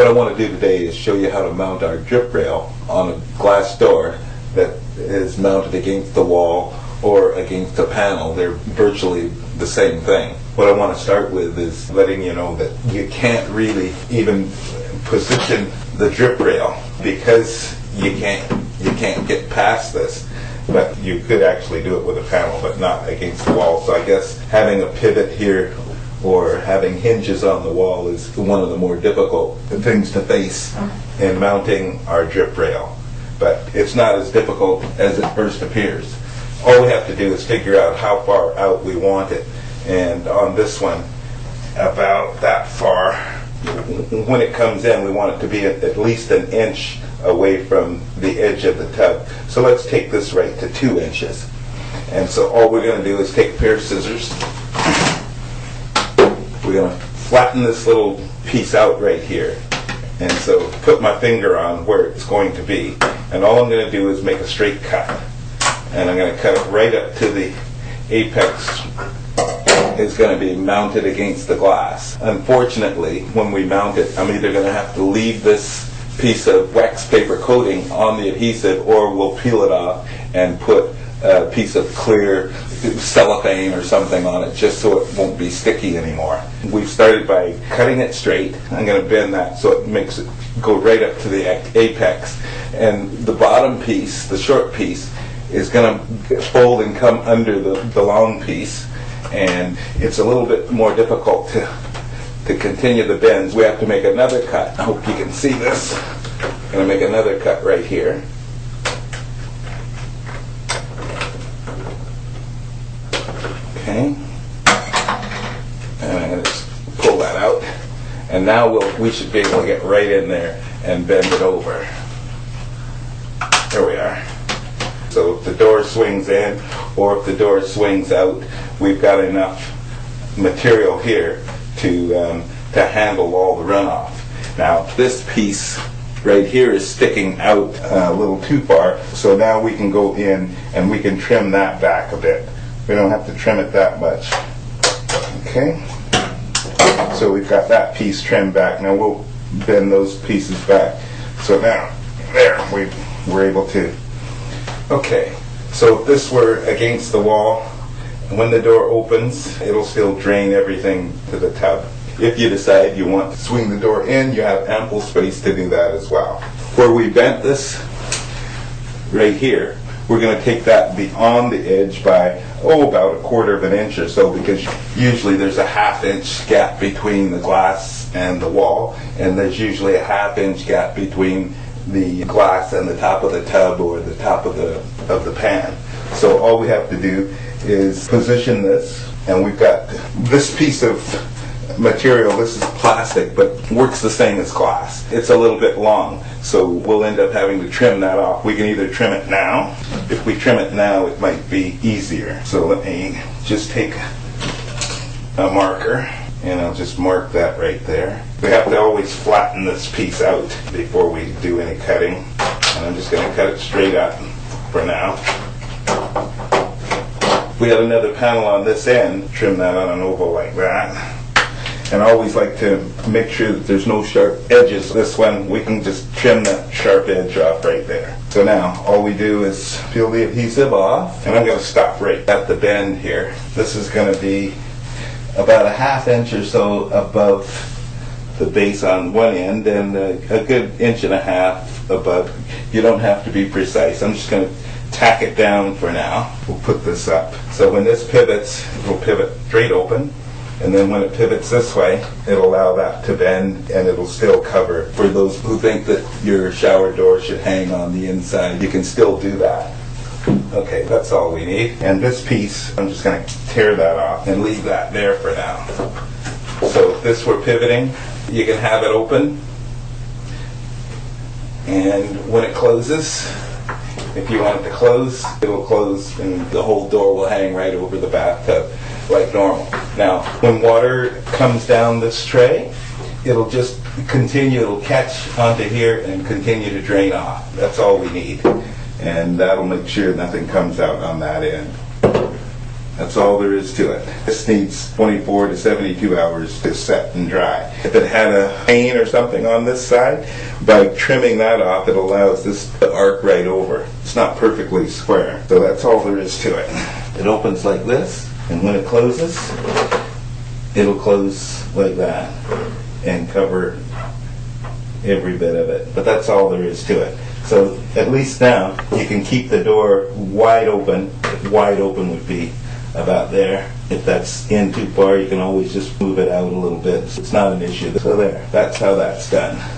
What I want to do today is show you how to mount our drip rail on a glass door that is mounted against the wall or against a panel. They're virtually the same thing. What I want to start with is letting you know that you can't really even position the drip rail because you can't you can't get past this. But you could actually do it with a panel, but not against the wall. So I guess having a pivot here or having hinges on the wall is one of the more difficult things to face in mounting our drip rail. But it's not as difficult as it first appears. All we have to do is figure out how far out we want it. And on this one, about that far. When it comes in, we want it to be at least an inch away from the edge of the tub. So let's take this right to two inches. And so all we're going to do is take a pair of scissors. We're going to flatten this little piece out right here. And so put my finger on where it's going to be. And all I'm going to do is make a straight cut. And I'm going to cut it right up to the apex is going to be mounted against the glass. Unfortunately, when we mount it, I'm either going to have to leave this piece of wax paper coating on the adhesive or we'll peel it off and put a piece of clear cellophane or something on it just so it won't be sticky anymore. We've started by cutting it straight. I'm going to bend that so it makes it go right up to the apex. And the bottom piece, the short piece, is going to fold and come under the, the long piece. And it's a little bit more difficult to, to continue the bends. We have to make another cut. I hope you can see this. I'm going to make another cut right here. Okay. And I'm going to just pull that out. And now we'll, we should be able to get right in there and bend it over. There we are. So if the door swings in or if the door swings out, we've got enough material here to, um, to handle all the runoff. Now this piece right here is sticking out uh, a little too far, so now we can go in and we can trim that back a bit. We don't have to trim it that much. Okay? So we've got that piece trimmed back. Now we'll bend those pieces back. So now, there, we, we're able to. Okay, so if this were against the wall, when the door opens, it'll still drain everything to the tub. If you decide you want to swing the door in, you have ample space to do that as well. Where we bent this, right here, we're going to take that beyond the edge by, oh, about a quarter of an inch or so, because usually there's a half inch gap between the glass and the wall, and there's usually a half inch gap between the glass and the top of the tub or the top of the, of the pan. So all we have to do is position this, and we've got this piece of material, this is plastic, but works the same as glass. It's a little bit long, so we'll end up having to trim that off. We can either trim it now. If we trim it now, it might be easier. So let me just take a marker, and I'll just mark that right there. We have to always flatten this piece out before we do any cutting. And I'm just going to cut it straight up for now. We have another panel on this end, trim that on an oval like that. And I always like to make sure that there's no sharp edges. This one, we can just trim that sharp edge off right there. So now, all we do is peel the adhesive off, and I'm going to stop right at the bend here. This is going to be about a half inch or so above the base on one end, and a, a good inch and a half above. You don't have to be precise. I'm just going to tack it down for now. We'll put this up. So when this pivots, it'll pivot straight open. And then when it pivots this way, it'll allow that to bend and it'll still cover. For those who think that your shower door should hang on the inside, you can still do that. Okay, that's all we need. And this piece, I'm just going to tear that off and leave that there for now. So if this were pivoting, you can have it open. And when it closes, if you want it to close, it'll close and the whole door will hang right over the bathtub like normal. Now, when water comes down this tray, it'll just continue, it'll catch onto here and continue to drain off. That's all we need. And that'll make sure nothing comes out on that end. That's all there is to it. This needs 24 to 72 hours to set and dry. If it had a pane or something on this side, by trimming that off, it allows this to arc right over. It's not perfectly square, so that's all there is to it. It opens like this, and when it closes, it'll close like that and cover every bit of it. But that's all there is to it. So at least now you can keep the door wide open. Wide open would be about there. If that's in too far, you can always just move it out a little bit. It's not an issue. So there, that's how that's done.